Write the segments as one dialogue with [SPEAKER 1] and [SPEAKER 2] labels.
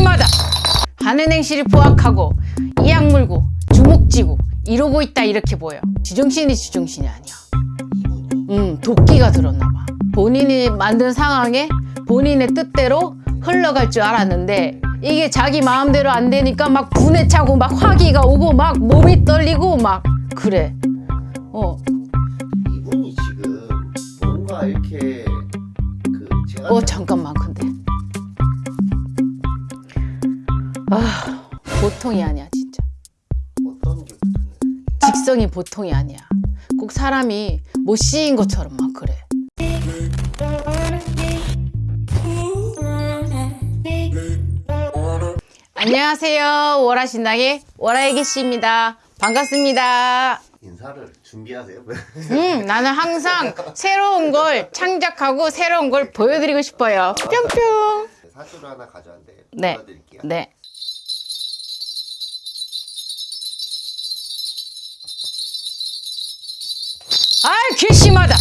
[SPEAKER 1] 괘씸하다 하는 행실이 포악하고 이악 물고 주먹 쥐고 이러고 있다 이렇게 보여. 지정신이 지정신이 아니야. 음 도끼가 들었나 봐. 본인이 만든 상황에 본인의 뜻대로 흘러갈 줄 알았는데 이게 자기 마음대로 안 되니까 막 분에 차고 막 화기가 오고 막 몸이 떨리고 막 그래. 어, 보통이 아니야 진짜.
[SPEAKER 2] 어떤 게?
[SPEAKER 1] 직성이 보통이 아니야. 꼭 사람이 못 씌인 것처럼 막 그래. 안녕하세요. 월화신당의 월화애기씨입니다. 반갑습니다.
[SPEAKER 2] 인사를 준비하세요.
[SPEAKER 1] 음 나는 항상 새로운 걸 창작하고 새로운 걸 보여드리고 싶어요. 뿅뿅.
[SPEAKER 2] 사주를 하나 가져왔는데
[SPEAKER 1] 네.
[SPEAKER 2] 보여드릴게요.
[SPEAKER 1] 네 아이 괘씸하다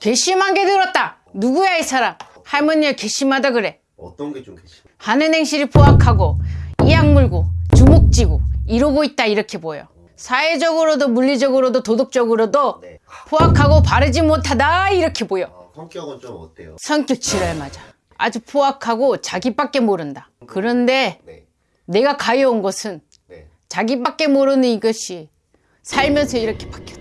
[SPEAKER 1] 괘씸한 게 들었다 누구야 이 사람 할머니가 괘씸하다 그래
[SPEAKER 2] 어떤 게좀 계시나요?
[SPEAKER 1] 하는 행실이 포악하고 이악 물고 주먹 쥐고 이러고 있다 이렇게 보여 사회적으로도 물리적으로도 도덕적으로도
[SPEAKER 2] 네.
[SPEAKER 1] 포악하고 바르지 못하다 이렇게 보여
[SPEAKER 2] 어, 성격은 좀 어때요?
[SPEAKER 1] 성격 지랄 맞아 아주 포악하고 자기밖에 모른다 그런데
[SPEAKER 2] 네.
[SPEAKER 1] 내가 가여온 것은
[SPEAKER 2] 네.
[SPEAKER 1] 자기밖에 모르는 이것이 살면서 이렇게 바뀌었다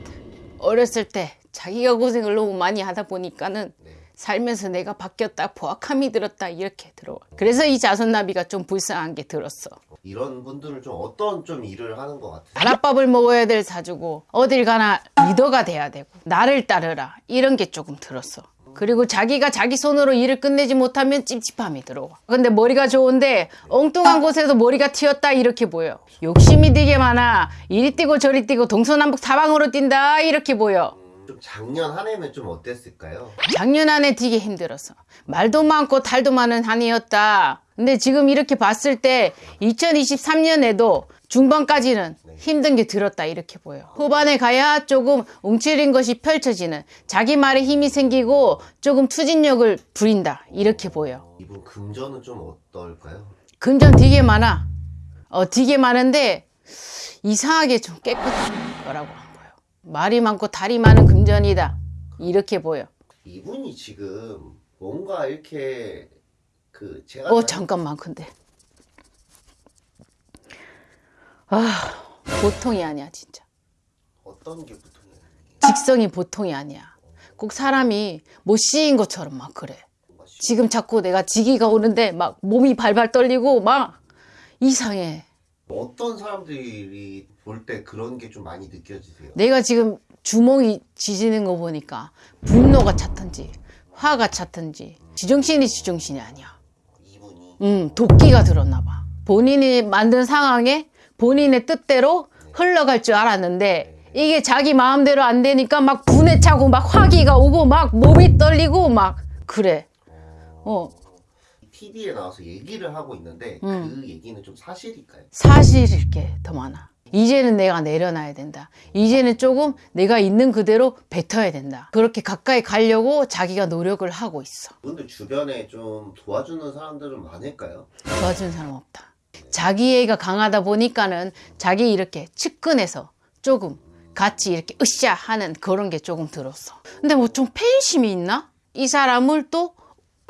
[SPEAKER 1] 어렸을 때 자기가 고생을 너무 많이 하다 보니까는
[SPEAKER 2] 네.
[SPEAKER 1] 살면서 내가 바뀌었다 포악함이 들었다 이렇게 들어와 그래서 이 자손나비가 좀 불쌍한 게 들었어
[SPEAKER 2] 이런 분들은 좀 어떤 좀 일을 하는 것 같아요?
[SPEAKER 1] 나랏밥을 먹어야 될 사주고 어딜 가나 리더가 돼야 되고 나를 따르라 이런 게 조금 들었어 그리고 자기가 자기 손으로 일을 끝내지 못하면 찝찝함이 들어와. 근데 머리가 좋은데 엉뚱한 곳에서 머리가 튀었다 이렇게 보여. 욕심이 되게 많아. 이리 뛰고 저리 뛰고 동서남북 사방으로 뛴다 이렇게 보여.
[SPEAKER 2] 음, 좀 작년 한 해면 좀 어땠을까요?
[SPEAKER 1] 작년 안에 되게 힘들었어. 말도 많고 탈도 많은 한 해였다. 근데 지금 이렇게 봤을 때 2023년에도 중반까지는 힘든 게 들었다 이렇게 보여. 후반에 가야 조금 움츠린 것이 펼쳐지는 자기 말에 힘이 생기고 조금 추진력을 부린다 이렇게 보여.
[SPEAKER 2] 이분 금전은 좀 어떨까요?
[SPEAKER 1] 금전 되게 많아. 어 되게 많은데 이상하게 좀 깨끗한 거라고. 말이 많고 다리 많은 금전이다. 이렇게 보여.
[SPEAKER 2] 이분이 지금 뭔가 이렇게 그 제가
[SPEAKER 1] 어
[SPEAKER 2] 잘-
[SPEAKER 1] 잠깐만 근데. 아 보통이 아니야 진짜.
[SPEAKER 2] 어떤 게 보통이에요?
[SPEAKER 1] 직성이 보통이 아니야. 꼭 사람이 못 씌인 것처럼 막 그래. 지금 자꾸 내가 지기가 오는데 막 몸이 발발 떨리고 막 이상해
[SPEAKER 2] 어떤 사람들이 볼 때 그런 게 좀 많이 느껴지세요?
[SPEAKER 1] 내가 지금 주먹이 지지는 거 보니까 분노가 찼던지 화가 찼던지 지정신이 지정신이 아니야
[SPEAKER 2] 이분이
[SPEAKER 1] 음, 도끼가 들었나 봐. 본인이 만든 상황에 본인의 뜻대로 흘러갈 줄 알았는데 이게 자기 마음대로 안 되니까 막 분에 차고 막 화기가 오고 막 몸이 떨리고 막 그래. 어,
[SPEAKER 2] TV에 나와서 얘기를 하고 있는데
[SPEAKER 1] 음.
[SPEAKER 2] 그 얘기는 좀 사실일까요?
[SPEAKER 1] 사실일 게 더 많아. 이제는 내가 내려놔야 된다. 이제는 조금 내가 있는 그대로 뱉어야 된다. 그렇게 가까이 가려고 자기가 노력을 하고 있어.
[SPEAKER 2] 분들 주변에 좀 도와주는 사람들은 많을까요?
[SPEAKER 1] 도와준 사람 없다. 자기애가 강하다 보니까는 자기 이렇게 측근해서 조금 같이 이렇게 으쌰 하는 그런 게 조금 들었어. 근데 뭐 좀 팬심이 있나? 이 사람을 또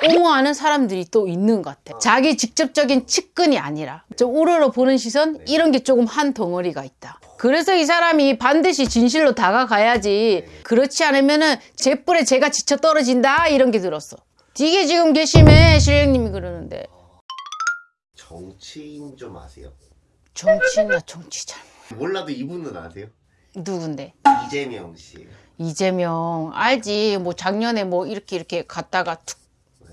[SPEAKER 1] 옹호하는 사람들이 또 있는 것 같아. 자기 직접적인 측근이 아니라 좀 우러러 보는 시선 이런 게 조금 한 덩어리가 있다. 그래서 이 사람이 반드시 진실로 다가가야지. 그렇지 않으면 은 제 뿔에 제가 지쳐 떨어진다 이런 게 들었어. 되게 지금 계심해 실령님이 그러는데.
[SPEAKER 2] 정치인 좀 아세요?
[SPEAKER 1] 정치나 정치 잘
[SPEAKER 2] 몰라도 이분은 아세요?
[SPEAKER 1] 누군데?
[SPEAKER 2] 이재명 씨
[SPEAKER 1] 이재명 알지 뭐 작년에 뭐 이렇게 이렇게 갔다가 툭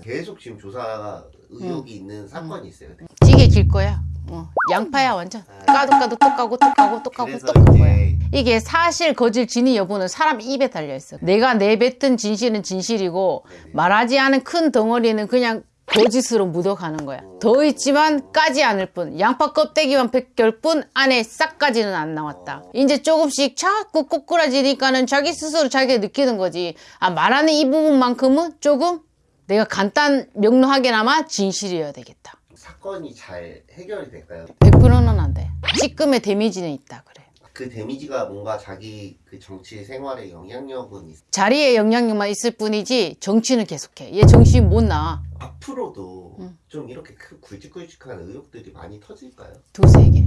[SPEAKER 2] 계속 지금 조사 의혹이
[SPEAKER 1] 음.
[SPEAKER 2] 있는 사건이 있어요.
[SPEAKER 1] 찌개 길 거야. 어. 양파야 완전. 까도 까도 또 까고 또 까고 또 까고 또깐 거야. 이게 사실 거짓 진위 여부는 사람 입에 달려있어. 내가 내뱉은 진실은 진실이고 말하지 않은 큰 덩어리는 그냥 거짓으로 묻어가는 거야. 더 있지만 까지 않을 뿐 양파 껍데기만 벗길 뿐 안에 싹 까지는 안 나왔다. 이제 조금씩 자꾸 꼬꾸라지니까는 자기 스스로 자기가 느끼는 거지. 아 말하는 이 부분만큼은 조금 내가 간단 명료하게나마 진실이어야 되겠다
[SPEAKER 2] 사건 사건이 잘 해결이 될까요?
[SPEAKER 1] 100%는 안 돼. 찌끔의 데미지는 있다 그래.
[SPEAKER 2] 그 데미지가 뭔가 자기 그 정치 생활에 영향력은 있...
[SPEAKER 1] 자리에 영향력만 있을 뿐이지 정치는 계속해. 얘 정신 못 나.
[SPEAKER 2] 앞으로도
[SPEAKER 1] 음.
[SPEAKER 2] 좀 이렇게 큰 굵직굵직한 의혹들이 많이 터질까요?
[SPEAKER 1] 두세 개.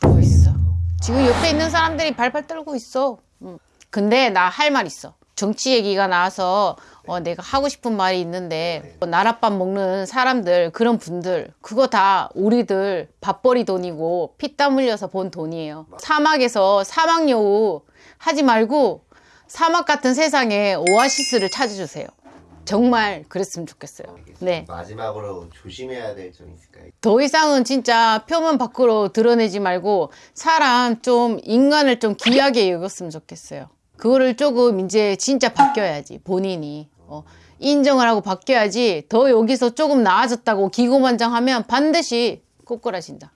[SPEAKER 1] 더 있어. 지금 옆에 있는 사람들이 발발 떨고 있어. 응. 근데 나 할 말 있어. 정치 얘기가 나와서 어, 내가 하고 싶은 말이 있는데 어, 나랏밥 먹는 사람들 그런 분들 그거 다 우리들 밥벌이 돈이고 피땀 흘려서 번 돈이에요. 사막에서 사막 여우 하지 말고 사막 같은 세상에 오아시스를 찾아주세요. 정말 그랬으면 좋겠어요. 네.
[SPEAKER 2] 마지막으로 조심해야 될 점 있을까요?
[SPEAKER 1] 더 이상은 진짜 표면 밖으로 드러내지 말고 사람 좀 인간을 좀 귀하게 여겼으면 좋겠어요. 그거를 조금 이제 진짜 바뀌어야지 본인이 어, 인정을 하고 바뀌어야지 더 여기서 조금 나아졌다고 기고만장하면 반드시 꼬꾸라진다.